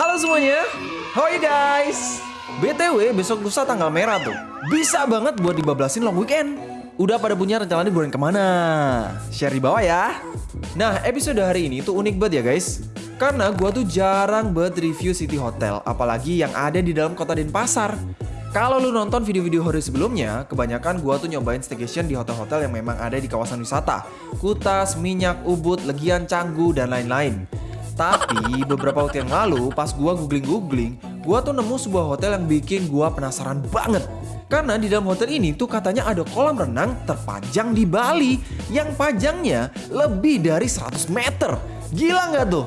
Halo semuanya, how are you guys? BTW besok lusa tanggal merah tuh Bisa banget buat dibablasin long weekend Udah pada punya rencana liburan ke mana? Share di bawah ya Nah episode hari ini tuh unik banget ya guys Karena gua tuh jarang buat review city hotel Apalagi yang ada di dalam kota Denpasar kalau lu nonton video-video horor sebelumnya, kebanyakan gua tuh nyobain staycation di hotel-hotel yang memang ada di kawasan wisata. Kutas, Minyak, Ubud, Legian, Canggu, dan lain-lain. Tapi beberapa waktu yang lalu pas gua googling-googling, gua tuh nemu sebuah hotel yang bikin gua penasaran banget. Karena di dalam hotel ini tuh katanya ada kolam renang terpanjang di Bali yang panjangnya lebih dari 100 meter. Gila nggak tuh?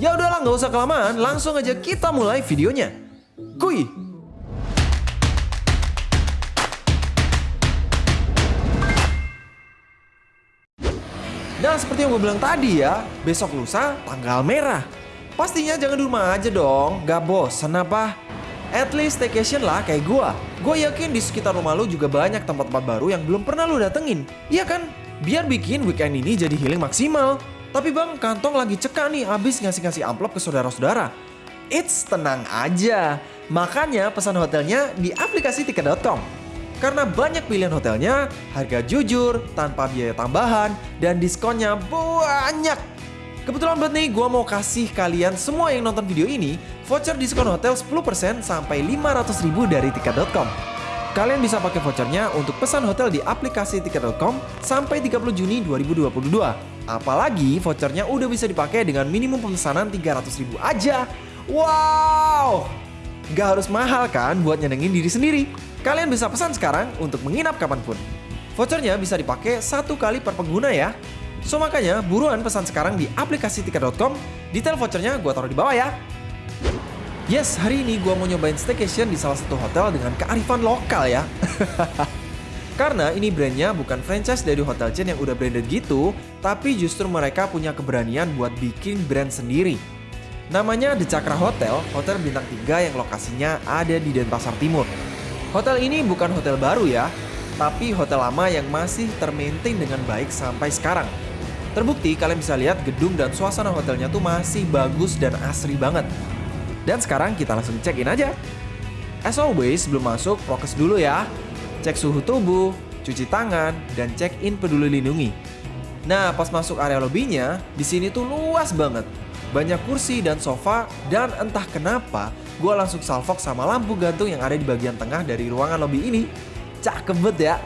Ya udahlah nggak usah kelamaan, langsung aja kita mulai videonya. Kuy! Dan seperti yang gue bilang tadi ya, besok lusa tanggal merah. Pastinya jangan di rumah aja dong, gak bosen apa? At least staycation lah kayak gue. Gue yakin di sekitar rumah lu juga banyak tempat-tempat baru yang belum pernah lu datengin. Iya kan? Biar bikin weekend ini jadi healing maksimal. Tapi bang, kantong lagi cekak nih abis ngasih-ngasih amplop ke saudara-saudara. It's tenang aja. Makanya pesan hotelnya di aplikasi tiket.com. Karena banyak pilihan hotelnya, harga jujur, tanpa biaya tambahan, dan diskonnya banyak. Kebetulan banget nih gue mau kasih kalian semua yang nonton video ini voucher diskon hotel 10% sampai 500 ribu dari tiket.com. Kalian bisa pakai vouchernya untuk pesan hotel di aplikasi tiket.com sampai 30 Juni 2022. Apalagi vouchernya udah bisa dipakai dengan minimum pemesanan 300 ribu aja. Wow! Gak harus mahal kan buat nyenengin diri sendiri. Kalian bisa pesan sekarang untuk menginap kapan pun. Vouchernya bisa dipakai satu kali per pengguna ya. So makanya buruan pesan sekarang di aplikasi tiket.com. Detail vouchernya gue taruh di bawah ya. Yes, hari ini gue mau nyobain staycation di salah satu hotel dengan kearifan lokal ya. Karena ini brandnya bukan franchise dari hotel chain yang udah branded gitu, tapi justru mereka punya keberanian buat bikin brand sendiri. Namanya The Cakra Hotel, hotel bintang 3 yang lokasinya ada di Denpasar Timur. Hotel ini bukan hotel baru ya, tapi hotel lama yang masih termaintain dengan baik sampai sekarang. Terbukti kalian bisa lihat gedung dan suasana hotelnya tuh masih bagus dan asri banget. Dan sekarang kita langsung check in aja. As always, sebelum masuk, prokes dulu ya. Cek suhu tubuh, cuci tangan, dan check in peduli lindungi. Nah, pas masuk area lobbynya, di sini tuh luas banget. Banyak kursi dan sofa, dan entah kenapa gue langsung salvok sama lampu gantung yang ada di bagian tengah dari ruangan lobby ini. Cakep banget ya.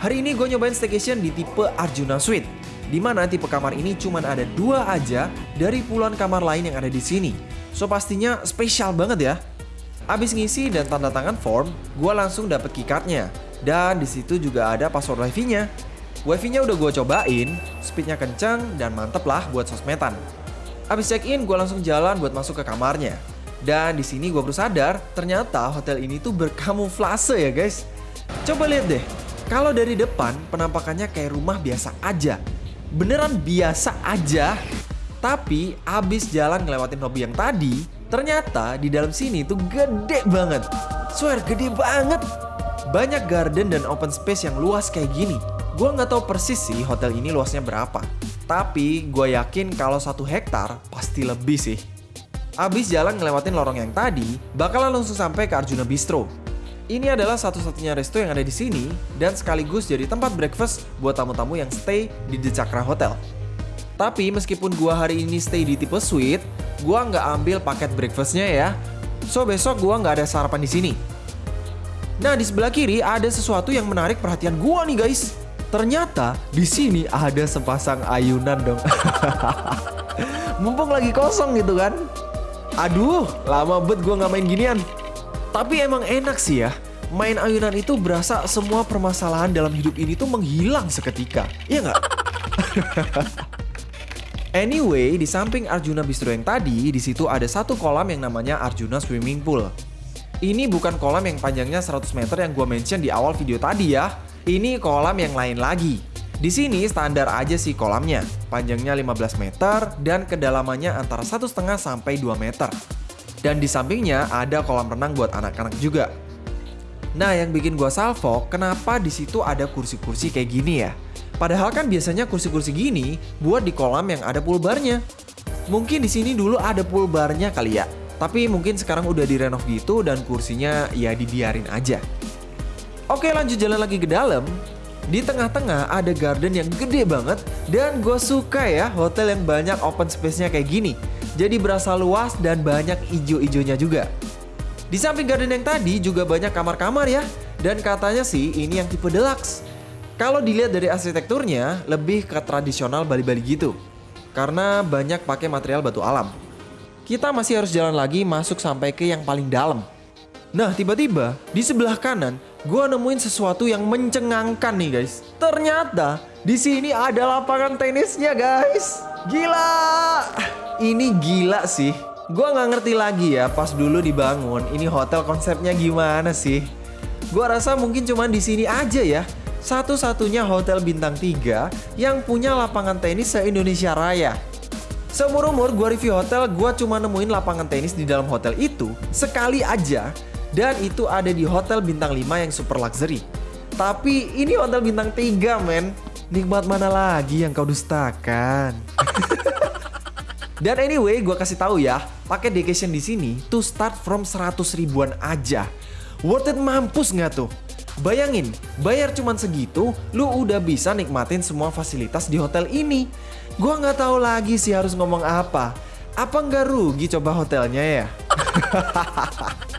Hari ini gue nyobain staycation di tipe Arjuna Suite, di mana tipe kamar ini cuma ada dua aja dari puluhan kamar lain yang ada di sini. So pastinya spesial banget ya. Abis ngisi dan tanda tangan form, gue langsung dapet keycardnya. Dan di situ juga ada password wifi-nya. Wifi-nya udah gue cobain, speednya kencang dan mantep lah buat sosmedan. Abis check in, gue langsung jalan buat masuk ke kamarnya. Dan di sini gue baru sadar, ternyata hotel ini tuh berkamuflase ya guys. Coba lihat deh, kalau dari depan penampakannya kayak rumah biasa aja. Beneran biasa aja. Tapi abis jalan ngelewatin lobby yang tadi, ternyata di dalam sini tuh gede banget. Swear gede banget. Banyak garden dan open space yang luas kayak gini. Gue nggak tahu persis sih hotel ini luasnya berapa. Tapi gue yakin kalau satu hektar pasti lebih sih. Abis jalan ngelewatin lorong yang tadi, bakalan langsung sampai ke Arjuna Bistro. Ini adalah satu-satunya resto yang ada di sini dan sekaligus jadi tempat breakfast buat tamu-tamu yang stay di The Cakra Hotel. Tapi meskipun gua hari ini stay di tipe suite, gua nggak ambil paket breakfastnya ya. So besok gua nggak ada sarapan di sini. Nah di sebelah kiri ada sesuatu yang menarik perhatian gua nih guys. Ternyata di sini ada sepasang ayunan dong. Mumpung lagi kosong gitu kan. Aduh, lama bet gue nggak main ginian. Tapi emang enak sih ya. Main ayunan itu berasa semua permasalahan dalam hidup ini tuh menghilang seketika. Iya nggak? anyway, di samping Arjuna Bistro yang tadi, di situ ada satu kolam yang namanya Arjuna Swimming Pool. Ini bukan kolam yang panjangnya 100 meter yang gue mention di awal video tadi ya. Ini kolam yang lain lagi. Di sini standar aja sih kolamnya, panjangnya 15 meter dan kedalamannya antara 1,5 sampai 2 meter. Dan di sampingnya ada kolam renang buat anak-anak juga. Nah, yang bikin gua salvo, kenapa di situ ada kursi-kursi kayak gini ya? Padahal kan biasanya kursi-kursi gini buat di kolam yang ada pool barnya. Mungkin di sini dulu ada pool barnya kali ya. Tapi mungkin sekarang udah direnov gitu dan kursinya ya dibiarin aja. Oke lanjut jalan lagi ke dalam. Di tengah-tengah ada garden yang gede banget dan gue suka ya hotel yang banyak open space-nya kayak gini. Jadi berasa luas dan banyak ijo-ijonya juga. Di samping garden yang tadi juga banyak kamar-kamar ya. Dan katanya sih ini yang tipe deluxe. Kalau dilihat dari arsitekturnya lebih ke tradisional Bali-Bali gitu. Karena banyak pakai material batu alam. Kita masih harus jalan lagi masuk sampai ke yang paling dalam. Nah tiba-tiba di sebelah kanan gue nemuin sesuatu yang mencengangkan nih guys. Ternyata di sini ada lapangan tenisnya guys. Gila! Ini gila sih. Gue nggak ngerti lagi ya pas dulu dibangun ini hotel konsepnya gimana sih. Gua rasa mungkin cuma di sini aja ya. Satu-satunya hotel bintang 3 yang punya lapangan tenis se-Indonesia Raya. Seumur umur gue review hotel, gue cuma nemuin lapangan tenis di dalam hotel itu sekali aja. Dan itu ada di hotel bintang 5 yang super luxury. Tapi ini hotel bintang 3 men. Nikmat mana lagi yang kau dustakan? Dan anyway, gue kasih tahu ya, paket vacation di sini tuh start from 100 ribuan aja. Worth it mampus nggak tuh? Bayangin, bayar cuman segitu, lu udah bisa nikmatin semua fasilitas di hotel ini. Gua nggak tahu lagi sih harus ngomong apa. Apa nggak rugi coba hotelnya ya?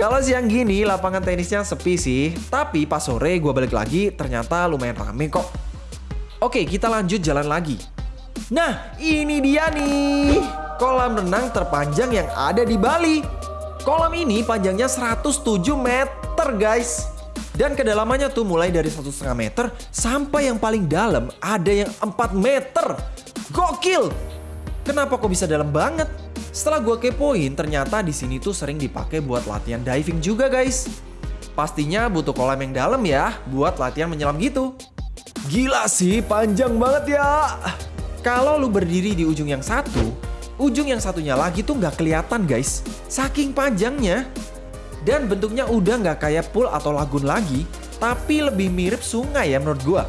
Kalau siang gini lapangan tenisnya sepi sih, tapi pas sore gue balik lagi ternyata lumayan rame kok. Oke, kita lanjut jalan lagi. Nah, ini dia nih, kolam renang terpanjang yang ada di Bali. Kolam ini panjangnya 107 meter guys. Dan kedalamannya tuh mulai dari 1,5 meter sampai yang paling dalam ada yang 4 meter. Gokil! Kenapa kok bisa dalam banget? Setelah gue kepoin, ternyata di sini tuh sering dipakai buat latihan diving juga guys. Pastinya butuh kolam yang dalam ya, buat latihan menyelam gitu. Gila sih, panjang banget ya. Kalau lu berdiri di ujung yang satu, ujung yang satunya lagi tuh nggak kelihatan guys. Saking panjangnya. Dan bentuknya udah nggak kayak pool atau lagun lagi, tapi lebih mirip sungai ya menurut gua.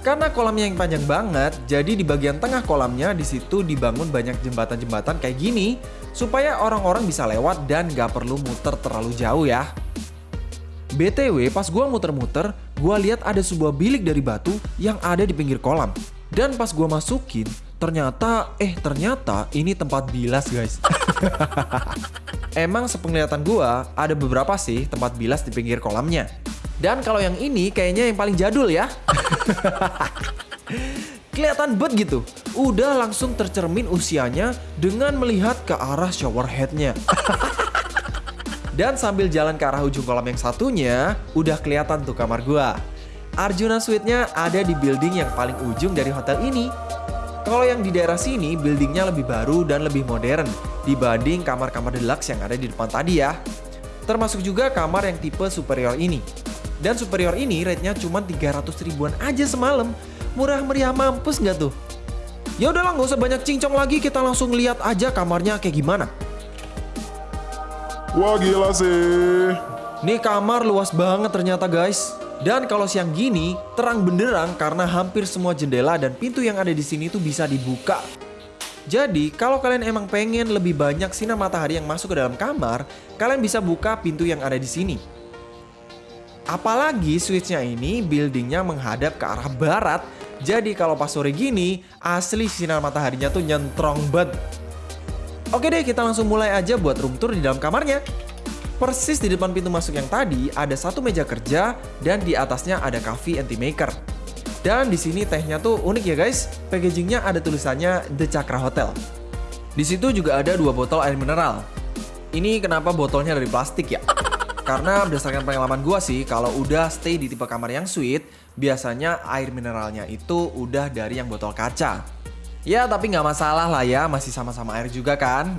Karena kolamnya yang panjang banget, jadi di bagian tengah kolamnya di situ dibangun banyak jembatan-jembatan kayak gini supaya orang-orang bisa lewat dan nggak perlu muter terlalu jauh ya. BTW pas gua muter-muter, gua lihat ada sebuah bilik dari batu yang ada di pinggir kolam. Dan pas gua masukin, Ternyata, eh ternyata ini tempat bilas guys. Emang sepenglihatan gua ada beberapa sih tempat bilas di pinggir kolamnya. Dan kalau yang ini kayaknya yang paling jadul ya. Kelihatan bet gitu. Udah langsung tercermin usianya dengan melihat ke arah shower headnya. Dan sambil jalan ke arah ujung kolam yang satunya, udah kelihatan tuh kamar gua. Arjuna Suite-nya ada di building yang paling ujung dari hotel ini. Kalau yang di daerah sini, buildingnya lebih baru dan lebih modern dibanding kamar-kamar deluxe yang ada di depan tadi ya. Termasuk juga kamar yang tipe superior ini. Dan superior ini rate-nya cuma 300 ribuan aja semalam. Murah meriah mampus nggak tuh? Ya udahlah nggak usah banyak cincong lagi, kita langsung lihat aja kamarnya kayak gimana. Wah gila sih. Nih kamar luas banget ternyata guys. Dan kalau siang gini, terang benderang karena hampir semua jendela dan pintu yang ada di sini tuh bisa dibuka. Jadi, kalau kalian emang pengen lebih banyak sinar matahari yang masuk ke dalam kamar, kalian bisa buka pintu yang ada di sini. Apalagi switchnya ini buildingnya menghadap ke arah barat, jadi kalau pas sore gini, asli sinar mataharinya tuh nyentrong banget. Oke deh, kita langsung mulai aja buat room tour di dalam kamarnya. Persis di depan pintu masuk yang tadi ada satu meja kerja dan di atasnya ada coffee anti maker. Dan di sini tehnya tuh unik ya guys. Packagingnya ada tulisannya The Cakra Hotel. Di situ juga ada dua botol air mineral. Ini kenapa botolnya dari plastik ya? Karena berdasarkan pengalaman gua sih, kalau udah stay di tipe kamar yang suite, biasanya air mineralnya itu udah dari yang botol kaca. Ya tapi nggak masalah lah ya, masih sama-sama air juga kan.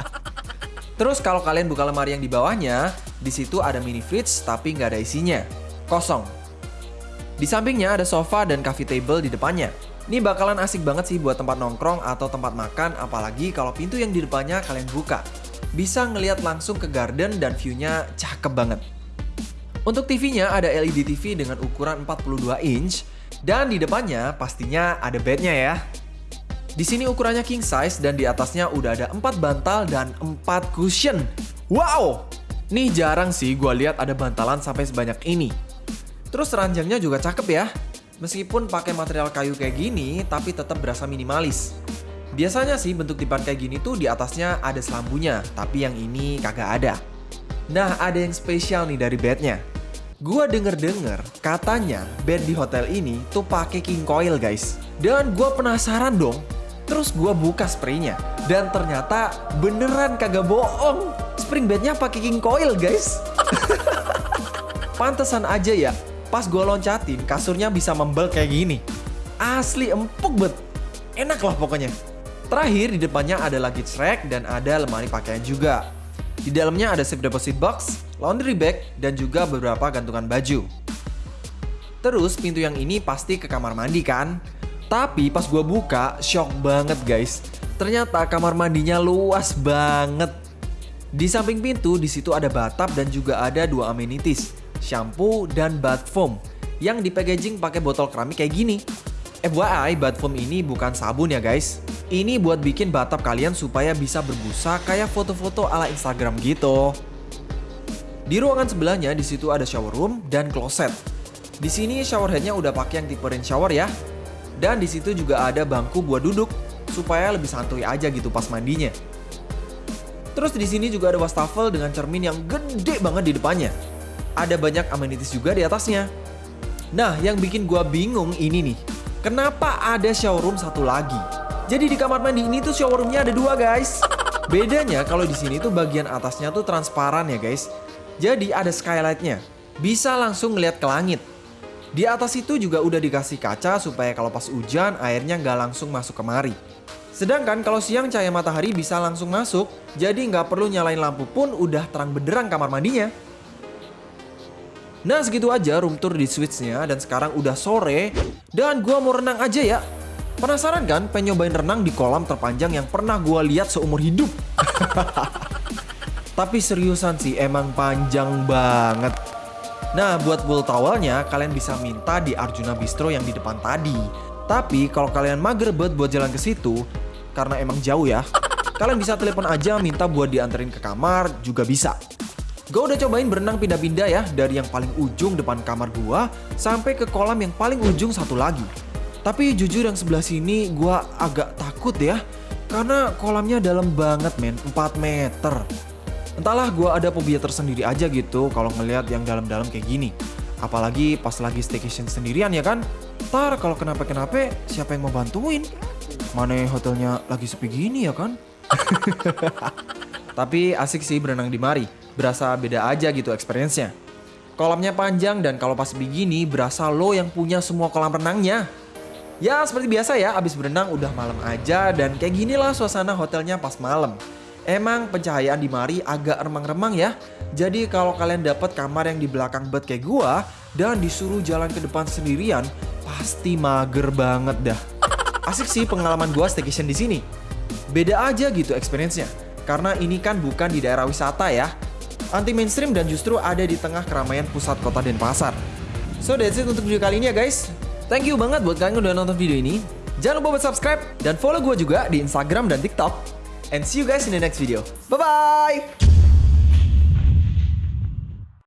Terus kalau kalian buka lemari yang di bawahnya, di situ ada mini fridge tapi nggak ada isinya. Kosong. Di sampingnya ada sofa dan coffee table di depannya. Ini bakalan asik banget sih buat tempat nongkrong atau tempat makan, apalagi kalau pintu yang di depannya kalian buka. Bisa ngeliat langsung ke garden dan view-nya cakep banget. Untuk TV-nya ada LED TV dengan ukuran 42 inch, dan di depannya pastinya ada bednya ya. Di sini ukurannya king size dan di atasnya udah ada 4 bantal dan 4 cushion. Wow! Nih jarang sih gue lihat ada bantalan sampai sebanyak ini. Terus ranjangnya juga cakep ya. Meskipun pakai material kayu kayak gini, tapi tetap berasa minimalis. Biasanya sih bentuk dipan kayak gini tuh di atasnya ada selambunya, tapi yang ini kagak ada. Nah, ada yang spesial nih dari bednya. Gua denger-denger katanya bed di hotel ini tuh pakai king coil guys. Dan gua penasaran dong. Terus gua buka spraynya dan ternyata beneran kagak bohong. Spring bednya pakai king coil guys. Pantesan aja ya, pas gua loncatin kasurnya bisa membel kayak gini. Asli empuk bet. Enak lah pokoknya. Terakhir di depannya ada luggage rack dan ada lemari pakaian juga. Di dalamnya ada safe deposit box, laundry bag, dan juga beberapa gantungan baju. Terus pintu yang ini pasti ke kamar mandi kan? Tapi pas gua buka, shock banget guys. Ternyata kamar mandinya luas banget. Di samping pintu, di situ ada bathtub dan juga ada dua amenities, shampoo dan bath foam yang di packaging pakai botol keramik kayak gini. FYI, bath foam ini bukan sabun ya guys. Ini buat bikin bathtub kalian supaya bisa berbusa kayak foto-foto ala Instagram gitu. Di ruangan sebelahnya di situ ada shower room dan closet. Di sini shower headnya udah pakai yang tipe rain shower ya. Dan di situ juga ada bangku buat duduk supaya lebih santuy aja gitu pas mandinya. Terus di sini juga ada wastafel dengan cermin yang gede banget di depannya. Ada banyak amenities juga di atasnya. Nah, yang bikin gua bingung ini nih. Kenapa ada showroom satu lagi? Jadi di kamar mandi ini tuh showroomnya ada dua guys. Bedanya kalau di sini tuh bagian atasnya tuh transparan ya guys. Jadi ada skylightnya. Bisa langsung ngeliat ke langit. Di atas itu juga udah dikasih kaca supaya kalau pas hujan airnya nggak langsung masuk kemari. Sedangkan kalau siang cahaya matahari bisa langsung masuk, jadi nggak perlu nyalain lampu pun udah terang benderang kamar mandinya. Nah segitu aja room tour di Switch-nya dan sekarang udah sore dan gua mau renang aja ya. Penasaran kan pengen nyobain renang di kolam terpanjang yang pernah gua lihat seumur hidup? Tapi seriusan sih emang panjang banget. Nah buat wool towelnya kalian bisa minta di Arjuna Bistro yang di depan tadi. Tapi kalau kalian mager banget buat jalan ke situ, karena emang jauh ya, kalian bisa telepon aja minta buat dianterin ke kamar juga bisa. Gue udah cobain berenang pindah-pindah ya dari yang paling ujung depan kamar gua sampai ke kolam yang paling ujung satu lagi. Tapi jujur yang sebelah sini gua agak takut ya karena kolamnya dalam banget men, 4 meter. Entahlah gua ada fobia tersendiri aja gitu kalau ngelihat yang dalam-dalam kayak gini. Apalagi pas lagi staycation sendirian ya kan. Ntar kalau kenapa-kenapa siapa yang mau bantuin? Mana hotelnya lagi sepi gini ya kan? Tapi asik sih berenang di mari. Berasa beda aja gitu experience-nya. Kolamnya panjang dan kalau pas begini berasa lo yang punya semua kolam renangnya. Ya seperti biasa ya, abis berenang udah malam aja dan kayak gini lah suasana hotelnya pas malam. Emang pencahayaan di mari agak remang-remang ya. Jadi kalau kalian dapat kamar yang di belakang bed kayak gua dan disuruh jalan ke depan sendirian, pasti mager banget dah. Asik sih pengalaman gua staycation di sini. Beda aja gitu experience-nya. Karena ini kan bukan di daerah wisata ya. Anti mainstream dan justru ada di tengah keramaian pusat kota Denpasar. So that's it untuk video kali ini ya guys. Thank you banget buat kalian yang udah nonton video ini. Jangan lupa buat subscribe dan follow gue juga di Instagram dan TikTok. And see you guys in the next video. Bye-bye!